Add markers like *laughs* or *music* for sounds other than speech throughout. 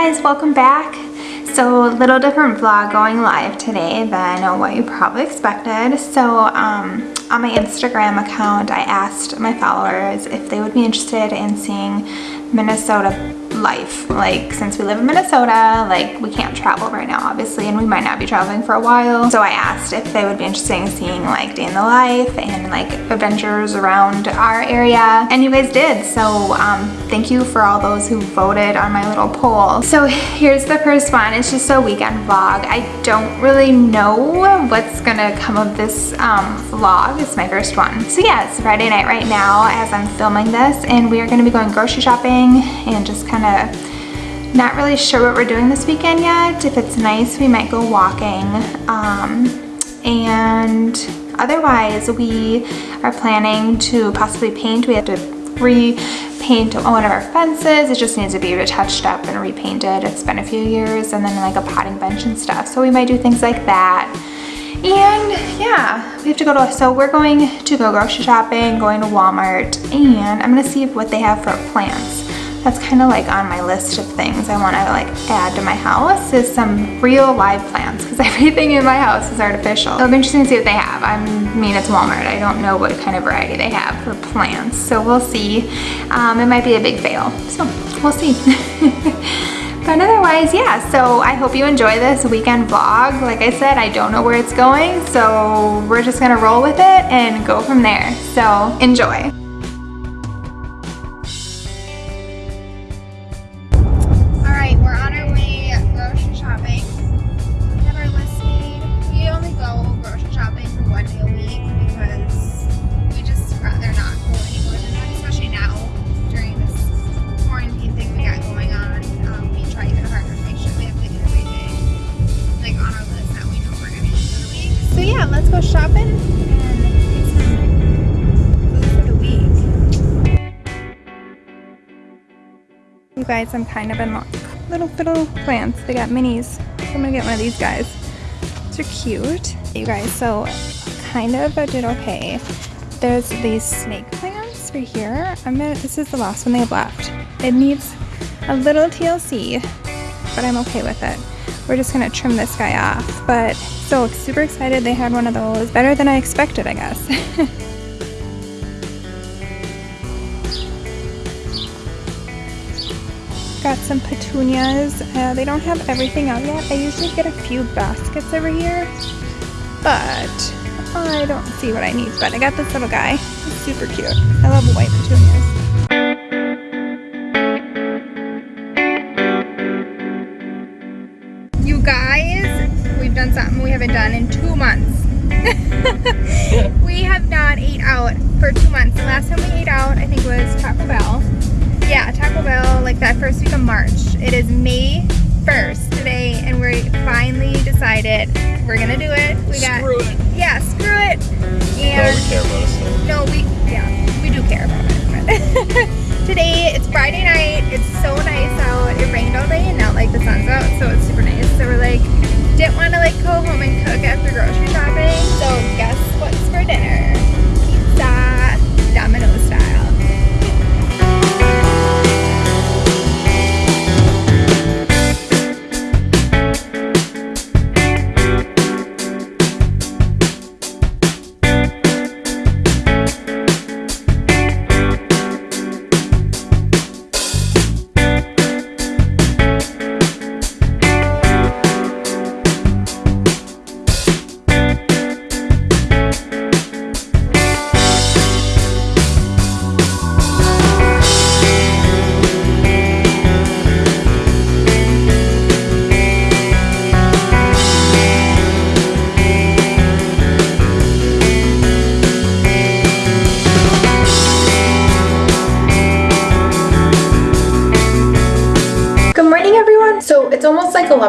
guys, welcome back. So a little different vlog going live today than what you probably expected. So um, on my Instagram account, I asked my followers if they would be interested in seeing Minnesota life. Like since we live in Minnesota, like we can't travel right now obviously and we might not be traveling for a while. So I asked if they would be interested in seeing like day in the life and like adventures around our area and you guys did. So um, thank you for all those who voted on my little poll. So here's the first one. It's just a weekend vlog. I don't really know what's gonna come of this um, vlog. It's my first one. So yeah, it's Friday night right now as I'm filming this and we are gonna be going grocery shopping and just kind of of not really sure what we're doing this weekend yet. If it's nice, we might go walking. Um, and otherwise, we are planning to possibly paint. We have to repaint one of our fences. It just needs to be touched up and repainted. It's been a few years and then like a potting bench and stuff. So we might do things like that. And yeah, we have to go to, so we're going to go grocery shopping, going to Walmart, and I'm gonna see what they have for plants that's kind of like on my list of things I want to like add to my house is some real live plants because *laughs* everything in my house is artificial. It'll be interesting to see what they have. I mean, it's Walmart. I don't know what kind of variety they have for plants. So we'll see. Um, it might be a big fail. So we'll see. *laughs* but otherwise, yeah, so I hope you enjoy this weekend vlog. Like I said, I don't know where it's going, so we're just gonna roll with it and go from there. So enjoy. Guys, I'm kind of in luck. little little plants. They got minis. I'm gonna get one of these guys. These are cute. You guys, so kind of I did okay. There's these snake plants right here. I'm gonna, this is the last one they have left. It needs a little TLC, but I'm okay with it. We're just gonna trim this guy off. But so super excited they had one of those. Better than I expected, I guess. *laughs* got some petunias. Uh, they don't have everything out yet. I usually get a few baskets over here, but I don't see what I need. But I got this little guy. He's super cute. I love white petunias. Done in two months. *laughs* we have not ate out for two months. The last time we ate out, I think was Taco Bell. Yeah, Taco Bell, like that first week of March. It is May 1st today, and we finally decided we're gonna do it. We got screw it. Yeah, screw it. And no, we care about it. No, we yeah,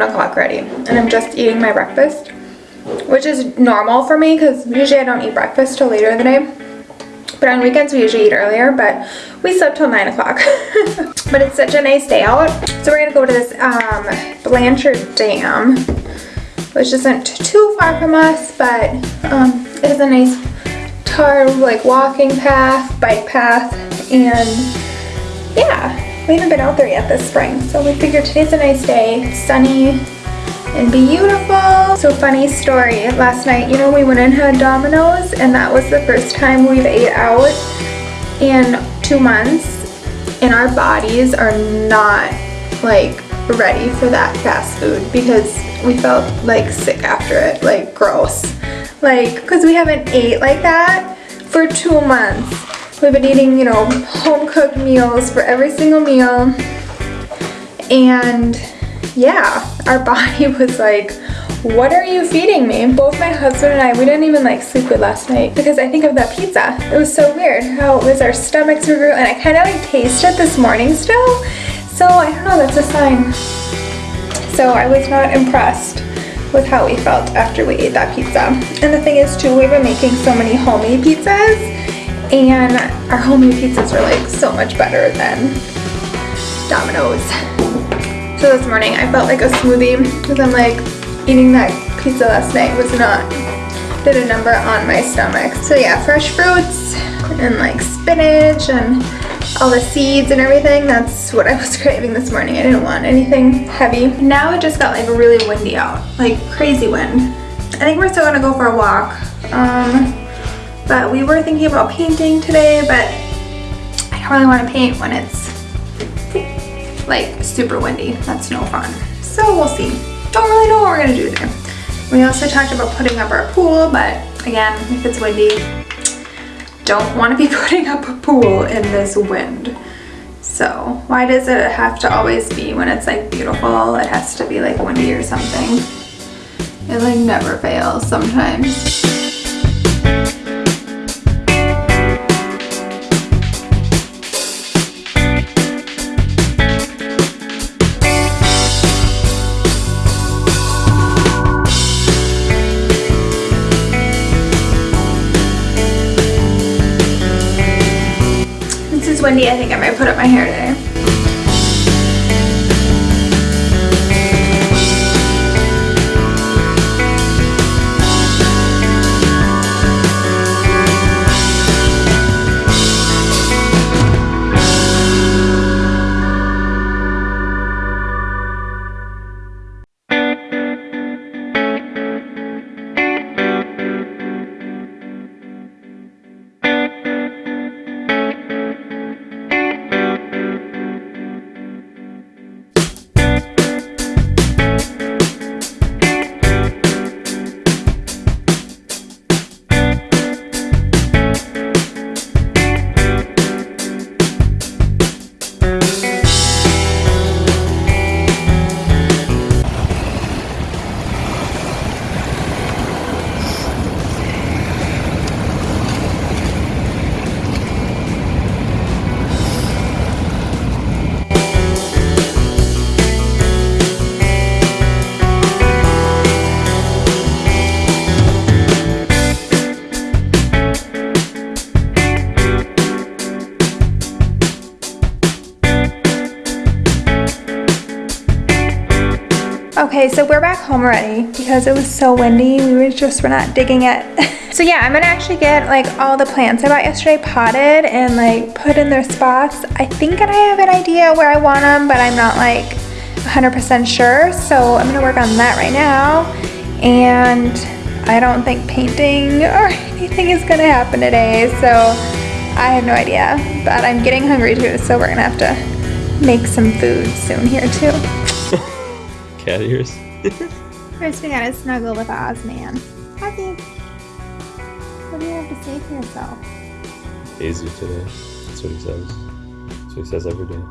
11 o'clock already and I'm just eating my breakfast which is normal for me because usually I don't eat breakfast till later in the day. But on weekends we usually eat earlier but we slept till 9 o'clock. *laughs* But it's such a nice day out. So we're gonna go to this um, Blanchard Dam which isn't too far from us but um, it is a nice tar like walking path bike path and yeah we haven't been out there yet this spring. So we figured today's a nice day, it's sunny and beautiful. So funny story, last night, you know, we went and had Domino's and that was the first time we've ate out in two months and our bodies are not like ready for that fast food because we felt like sick after it, like gross. Like, because we haven't ate like that for two months. We've been eating, you know, home cooked meals for every single meal. And yeah, our *laughs* body was like, what are you feeding me? Both my husband and I, we didn't even like sleep good last night because I think of that pizza. It was so weird how it was our stomachs were and I kind of like tasted this morning still. So I don't know, that's a sign. So I was not impressed with how we felt after we ate that pizza. And the thing is too, we've been making so many homemade pizzas and our homemade pizzas are like so much better than Domino's. So this morning I felt like a smoothie because I'm like, eating that pizza last night was not, did a number on my stomach. So yeah, fresh fruits and like spinach and all the seeds and everything. That's what I was *laughs* craving this morning. I didn't want anything heavy. Now it just got like really windy out, like crazy wind. I think we're still gonna go for a walk. Um, but we were thinking about painting today, but I don't really want to paint when it's like super windy. That's no fun. So we'll see don't really know what we're gonna do there. We also talked about putting up our pool, but again, if it's windy, don't wanna be *laughs* putting up a pool in this wind. So why does it have to always be when it's like beautiful, it has to be like windy or something? It like never fails sometimes. Windy, I think I might put up my hair today. Okay, so we're back home already because it was so windy. We were just, we're not digging it. *laughs* so yeah, I'm gonna actually get like all the plants I bought yesterday potted and like put in their spots. I think I have an idea where I want them, but I'm not like 100% sure. So I'm gonna work on that right now. And I don't think painting *laughs* or anything is gonna happen today. So I have no idea, but I'm getting hungry too. So we're gonna have to make some food soon here too cat ears. First, we gotta snuggle with Ozman. Ozzy, what do you have to say for yourself? Easy today. That's what he says. That's what he says every day.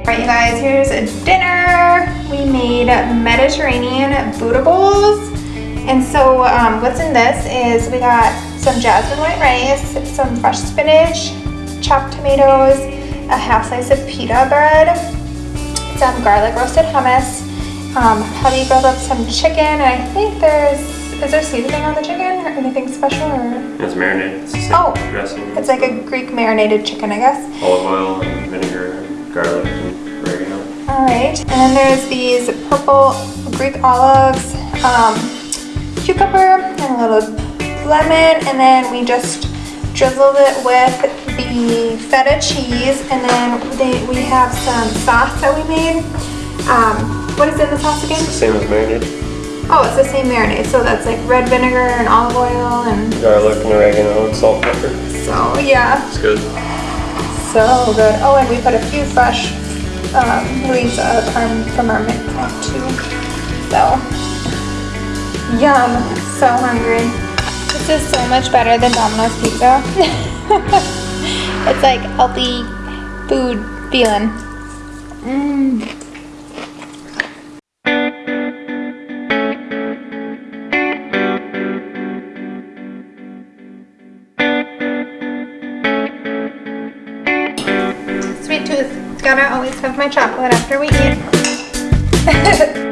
Alright you guys, here's a dinner. We made Mediterranean Buddha bowls. And so um, what's in this is we got some jasmine white rice, some fresh spinach, chopped tomatoes, a half slice of pita bread, some garlic roasted hummus. Um, hubby grilled up some chicken, and I think there's, is there seasoning on the chicken or anything special? Or? It's marinated. It's oh, dressing. It's like a Greek marinated chicken, I guess. Olive oil and vinegar, garlic and oregano. All right, and then there's these purple Greek olives, um, cucumber, and a little lemon, and then we just drizzled it with the feta cheese, and then they, we have some sauce that we made. Um, what is in the sauce again? It's the same as marinade. Oh, it's the same marinade. So that's like red vinegar and olive oil and Garlic and oregano and salt and pepper. so yeah, It's good. so good. Oh, and we put a few fresh um, leaves of our, from our mint plant too. So yum, so hungry. This is so much better than Domino's pizza. *laughs* it's like healthy food feeling. Mm. Sweet tooth. Gotta always have my chocolate after we eat. *laughs*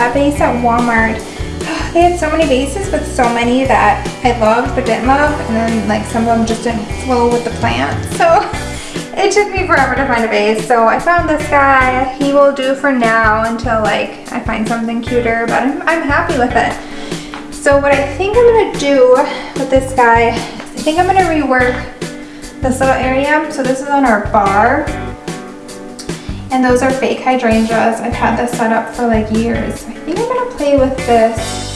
that vase at Walmart. *sighs* They had so many vases, but so many that I loved but didn't love. And then like some of them just didn't flow with the plant. *laughs* So it took me forever to find a vase. So I found this guy. He will do for now until like I find something cuter, but I'm, I'm happy with it. So what I think I'm gonna do with this guy, I think I'm gonna rework this little area. So this is on our bar. And those are fake hydrangeas. I've had this set up for like years. I think I'm gonna play with this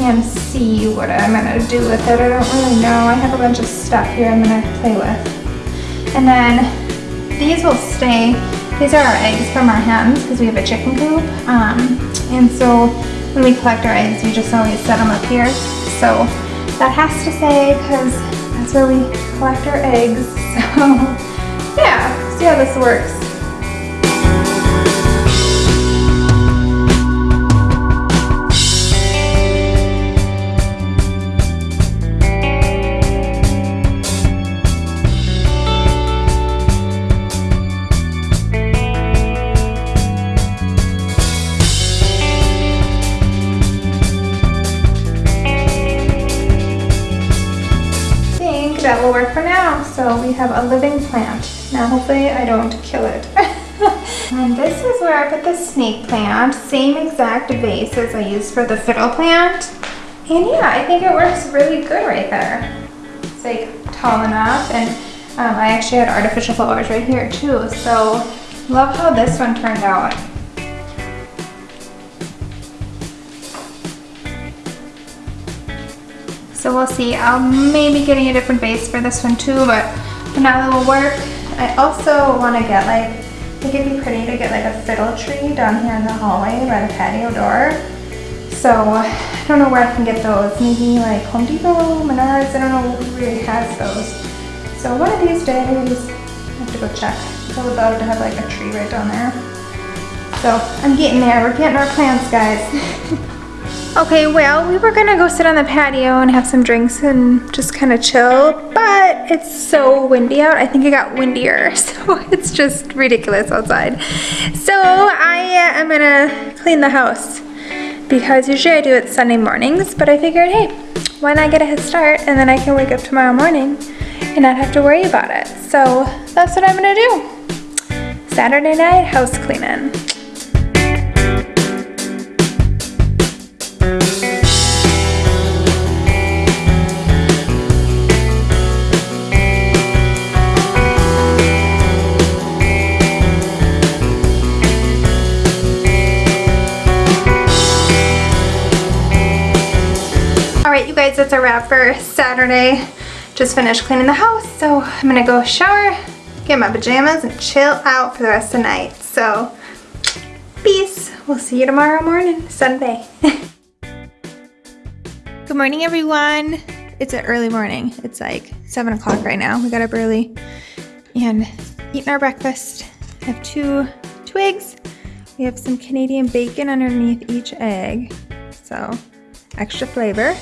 and see what I'm gonna do with it. I don't really know. I have a bunch of stuff here I'm gonna play with. And then these will stay. These are our eggs from our hens because we have a chicken coop. Um, and so when we collect our eggs, we just always set them up here. So that has to stay because that's where we collect our eggs. *laughs* So yeah, see how this works. Have a living plant. Now hopefully I don't kill it. *laughs* and this is where I put the snake plant. Same exact vase as I used for the fiddle plant. And yeah, I think it works really good right there. It's like tall enough and um, I actually had artificial flowers right here too. So love how this one turned out. So we'll see. I'll maybe getting a different base for this one too, but now it will work. I also want to get like, I think it'd be pretty to get like a fiddle tree down here in the hallway by the patio door. So I don't know where I can get those. Maybe like Home Depot, Menards, I don't know who really has those. So one of these days, I have to go check. I would love to have like a tree right down there. So I'm getting there. We're getting our plants, guys. *laughs* Okay, well, we were gonna go sit on the patio and have some drinks and just kind of chill, but it's so windy out. I think it got windier, *laughs* so it's just ridiculous outside. So I uh, am gonna clean the house because usually I do it Sunday mornings, but I figured, hey, why not get a head start and then I can wake up tomorrow morning and not have to worry about it. So that's what I'm gonna do. Saturday night house cleaning. All right, you guys, that's a wrap for Saturday. Just finished cleaning the house, so I'm gonna go shower, get my pajamas, and chill out for the rest of the night. So, peace. We'll see you tomorrow morning, Sunday. *laughs* Good morning, everyone. It's an early morning. It's like 7 o'clock right now. We got up early and eating our breakfast. I have two, twigs. We have some Canadian bacon underneath each egg. So, extra flavor.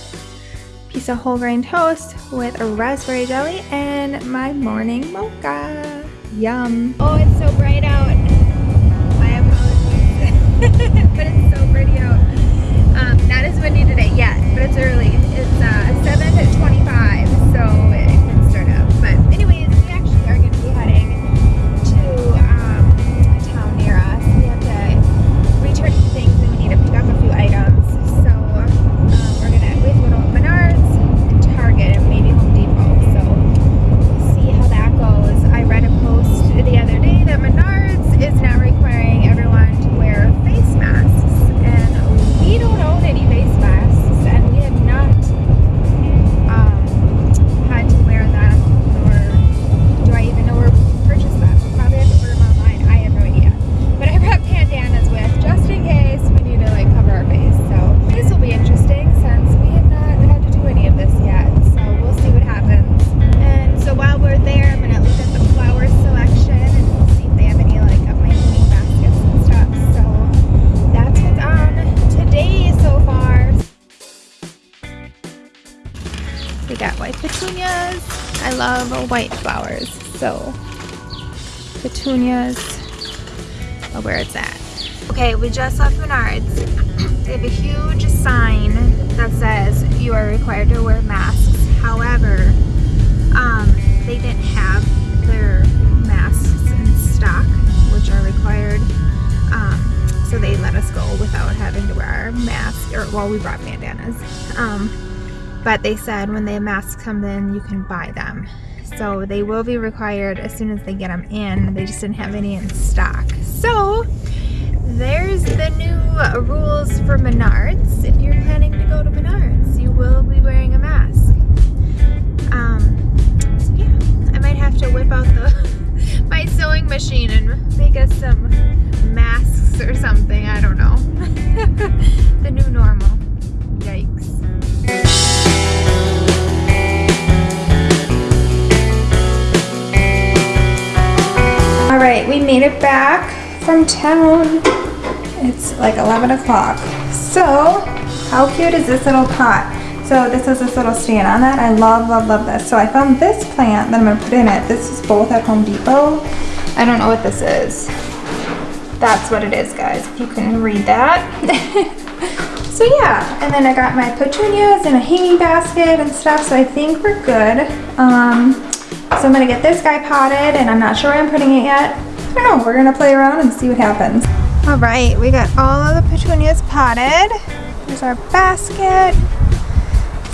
Piece of whole grain toast with a raspberry jelly and my morning mocha. Yum. Oh, it's so bright out. My apologies. *laughs* but it's so pretty out. Um, not as windy it's early. Petunias. Oh, where it's at. Okay, we just left Menards. *clears throat* they have a huge sign that says you are required to wear masks. However, um, they didn't have their masks in stock, which are required. Um, so they let us go without having to wear our mask. Or well, we brought bandanas. Um, but they said when the masks come in, you can buy them. So they will be required as soon as they get them in. They just didn't have any in stock. So there's the new rules for Menards. If you're planning to go to Menards, you will be wearing a mask. Um, so yeah, I might have to whip out the *laughs* my sewing machine and make us some masks or something. I don't know. *laughs* the new normal. Yikes. We made it back from town. It's like 11 o'clock. So, how cute is this little pot? So this is this little stand on that. I love, love, love this. So I found this plant that I'm gonna put in it. This is both at Home Depot. I don't know what this is. That's what it is, guys, if you can read that. *laughs* so yeah, and then I got my petunias in a hanging basket and stuff, so I think we're good. Um, so I'm gonna get this guy potted, and I'm not sure where I'm putting it yet. Don't know, we're gonna play around and see what happens. All right, we got all of the petunias potted. There's our basket.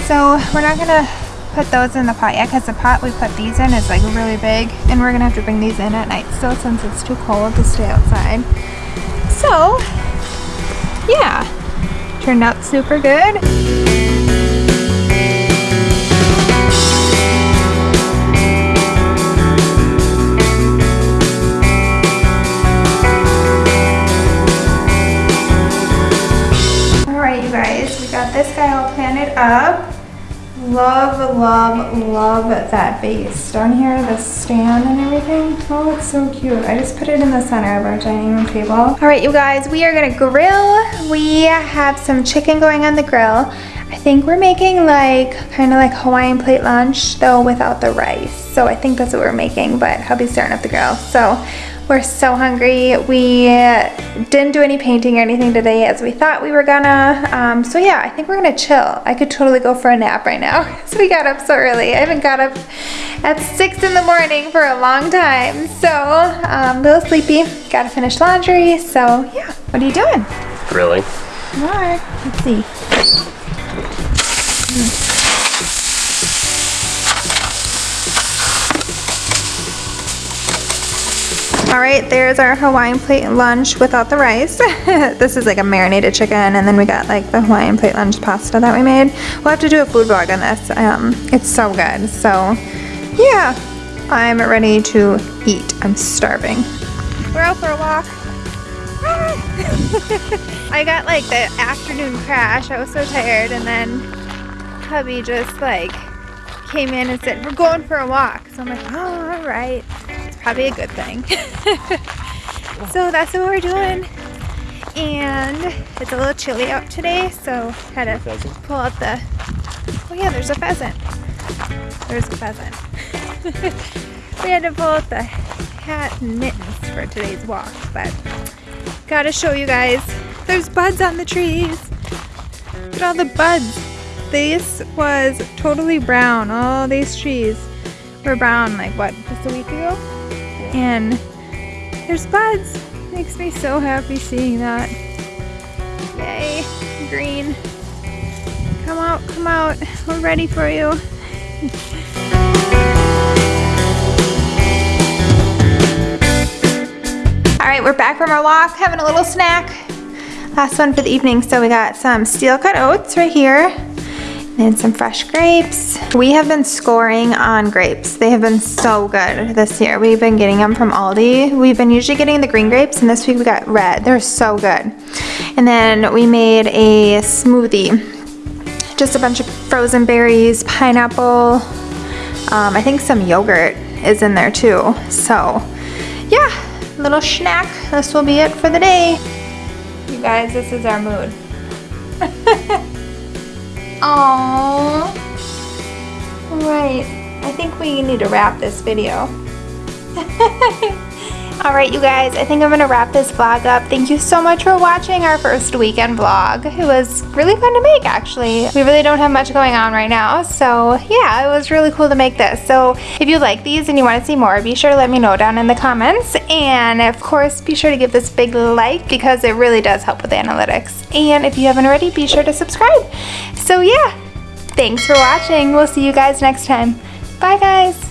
So we're not gonna put those in the pot yet because the pot we put these in is like really big and we're gonna have to bring these in at night still since it's too cold to stay outside. So yeah, turned out super good. This guy all planted up. Love, love, love that base down here, the stand and everything. Oh, it's so cute. I just put it in the center of our dining room table. All right, you guys, we are gonna grill. We have some chicken going on the grill. I think we're making like, kind of like Hawaiian plate lunch, though without the rice. So I think that's what we're making, but hubby's starting up the grill. So we're so hungry. We didn't do any painting or anything today as we thought we were gonna. Um, so yeah, I think we're gonna chill. I could totally go for a nap right now. *laughs* so we got up so early. I haven't got up at six in the morning for a long time. So um, a little sleepy. Gotta finish laundry. So yeah, what are you doing? Grilling. All right, let's see. All right, there's our Hawaiian plate lunch without the rice. *laughs* this is like a marinated chicken, and then we got like the Hawaiian plate lunch pasta that we made. We'll have to do a food vlog on this. Um, it's so good. So, yeah, I'm ready to eat. I'm starving. We're out for a walk. *laughs* I got like the afternoon crash. I was so tired, and then hubby just like came in and said, "We're going for a walk." So I'm like, "Oh, all right." Probably a good thing. *laughs* so that's what we're doing. And it's a little chilly out today, so had to pull out the. Oh yeah, there's a pheasant. There's a pheasant. *laughs* we had to pull out the hat and mittens for today's walk, but gotta show you guys there's buds on the trees. Look at all the buds. This was totally brown. All these trees were brown like what, just a week ago? And there's buds. Makes me so happy seeing that. Yay, green. Come out, come out. We're ready for you. All right, we're back from our walk, having a little snack. Last one for the evening. So we got some steel cut oats right here and some fresh grapes. We have been scoring on grapes. They have been so good this year. We've been getting them from Aldi. We've been usually getting the green grapes and this week we got red. They're so good. And then we made a smoothie. Just a bunch of frozen berries, pineapple, um, I think some yogurt is in there too. So yeah, little snack. This will be it for the day. You guys, this is our mood. *laughs* Aww. Right. I think we need to wrap this video. *laughs* Alright you guys, I think I'm going to wrap this vlog up. Thank you so much for watching our first weekend vlog. It was really fun to make actually. We really don't have much going on right now, so yeah, it was really cool to make this. So if you like these and you want to see more, be sure to let me know down in the comments. And of course, be sure to give this big like because it really does help with analytics. And if you haven't already, be sure to subscribe. So yeah, thanks for watching. We'll see you guys next time. Bye guys.